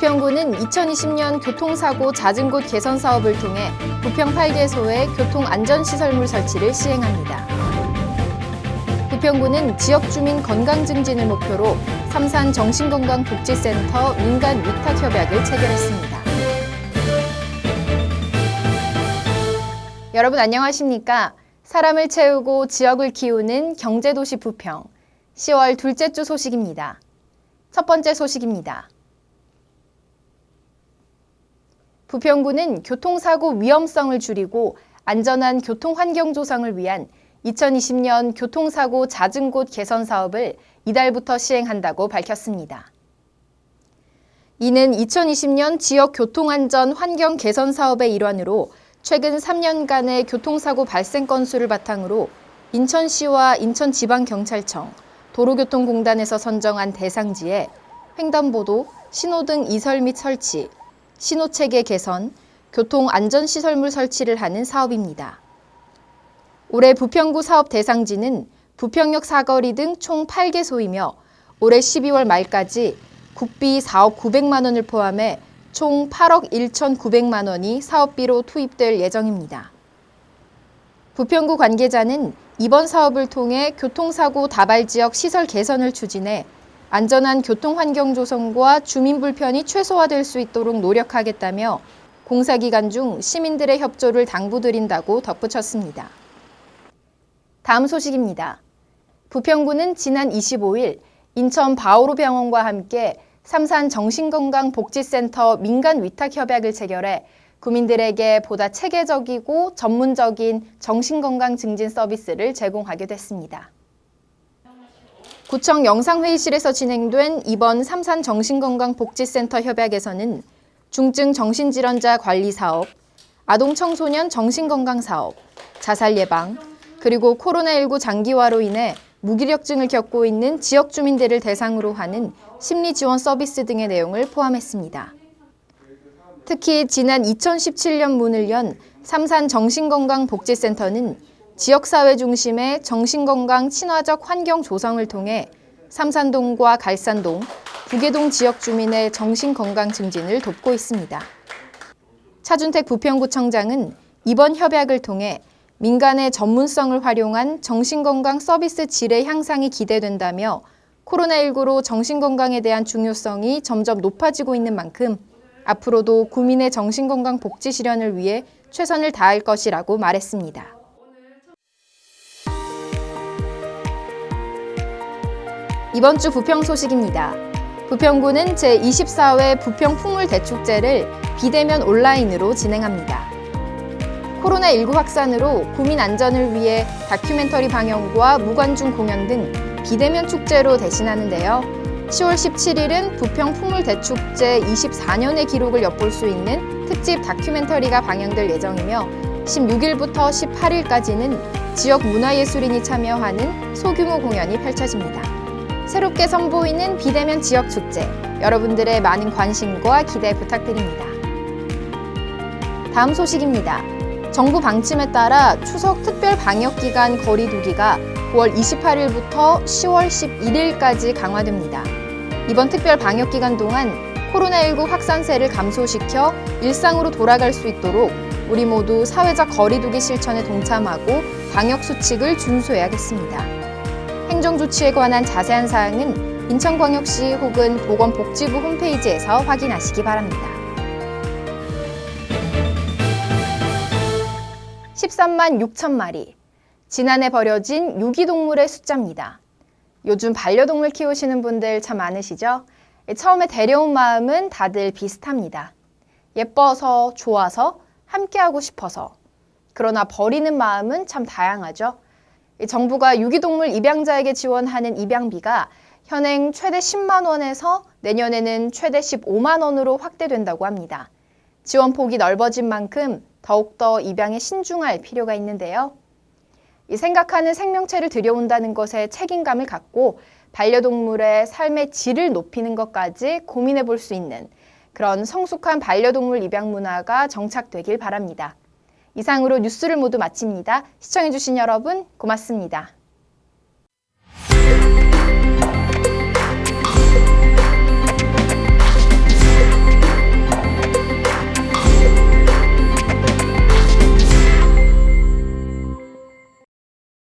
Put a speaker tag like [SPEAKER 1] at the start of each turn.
[SPEAKER 1] 2020년 교통사고 잦은 곳 개선 사업을 통해 부평 8개소에 교통안전시설물 설치를 시행합니다. 부평구는 지역 주민 건강 증진을 목표로 삼산 정신건강복지센터 민간 위탁협약을 체결했습니다. 여러분 안녕하십니까? 사람을 채우고 지역을 키우는 경제도시 부평 10월 둘째 주 소식입니다. 첫 번째 소식입니다. 부평구는 교통사고 위험성을 줄이고 안전한 교통환경 조성을 위한 2020년 교통사고 잦은 곳 개선 사업을 이달부터 시행한다고 밝혔습니다. 이는 2020년 지역 교통안전 환경 개선 사업의 일환으로 최근 3년간의 교통사고 발생 건수를 바탕으로 인천시와 인천지방경찰청, 도로교통공단에서 선정한 대상지에 횡단보도, 신호등 이설 및 설치, 신호체계 개선, 교통안전시설물 설치를 하는 사업입니다. 올해 부평구 사업 대상지는 부평역 사거리 등 총 8개소이며 올해 12월 말까지 국비 4억 900만 원을 포함해 총 8억 1,900만 원이 사업비로 투입될 예정입니다. 부평구 관계자는 이번 사업을 통해 교통사고 다발 지역 시설 개선을 추진해 안전한 교통 환경 조성과 주민 불편이 최소화될 수 있도록 노력하겠다며 공사 기간 중 시민들의 협조를 당부드린다고 덧붙였습니다. 다음 소식입니다. 부평구는 지난 25일 인천 바오로 병원과 함께 삼산 정신건강복지센터 민간 위탁 협약을 체결해 구민들에게 보다 체계적이고 전문적인 정신건강 증진 서비스를 제공하게 됐습니다. 구청 영상회의실에서 진행된 이번 삼산 정신건강복지센터 협약에서는 중증 정신질환자 관리 사업, 아동 청소년 정신건강 사업, 자살 예방, 그리고 코로나19 장기화로 인해 무기력증을 겪고 있는 지역 주민들을 대상으로 하는 심리 지원 서비스 등의 내용을 포함했습니다. 특히 지난 2017년 문을 연 삼산 정신건강복지센터는 지역사회 중심의 정신건강 친화적 환경 조성을 통해 삼산동과 갈산동, 부계동 지역 주민의 정신건강 증진을 돕고 있습니다. 차준택 부평구청장은 이번 협약을 통해 민간의 전문성을 활용한 정신건강 서비스 질의 향상이 기대된다며 코로나19로 정신건강에 대한 중요성이 점점 높아지고 있는 만큼 앞으로도 구민의 정신건강 복지 실현을 위해 최선을 다할 것이라고 말했습니다. 이번 주 부평 소식입니다. 부평구는 제24회 부평 풍물대축제를 비대면 온라인으로 진행합니다. 코로나19 확산으로 구민 안전을 위해 다큐멘터리 방영과 무관중 공연 등 비대면 축제로 대신하는데요. 10월 17일은 부평 풍물대축제 24년의 기록을 엿볼 수 있는 특집 다큐멘터리가 방영될 예정이며 16일부터 18일까지는 지역 문화예술인이 참여하는 소규모 공연이 펼쳐집니다. 새롭게 선보이는 비대면 지역 축제, 여러분들의 많은 관심과 기대 부탁드립니다. 다음 소식입니다. 정부 방침에 따라 추석 특별 방역기간 거리 두기가 9월 28일부터 10월 11일까지 강화됩니다. 이번 특별 방역기간 동안 코로나19 확산세를 감소시켜 일상으로 돌아갈 수 있도록 우리 모두 사회적 거리 두기 실천에 동참하고 방역수칙을 준수해야겠습니다. 행정 조치에 관한 자세한 사항은 인천광역시 혹은 보건복지부 홈페이지에서 확인하시기 바랍니다. 13만 6천 마리. 지난해 버려진 유기동물의 숫자입니다. 요즘 반려동물 키우시는 분들 참 많으시죠? 처음에 데려온 마음은 다들 비슷합니다. 예뻐서, 좋아서, 함께하고 싶어서. 그러나 버리는 마음은 참 다양하죠. 정부가 유기동물 입양자에게 지원하는 입양비가 현행 최대 10만 원에서 내년에는 최대 15만 원으로 확대된다고 합니다. 지원 폭이 넓어진 만큼 더욱더 입양에 신중할 필요가 있는데요. 생각하는 생명체를 들여온다는 것에 책임감을 갖고 반려동물의 삶의 질을 높이는 것까지 고민해 볼 수 있는 그런 성숙한 반려동물 입양 문화가 정착되길 바랍니다. 이상으로 뉴스를 모두 마칩니다. 시청해주신 여러분 고맙습니다.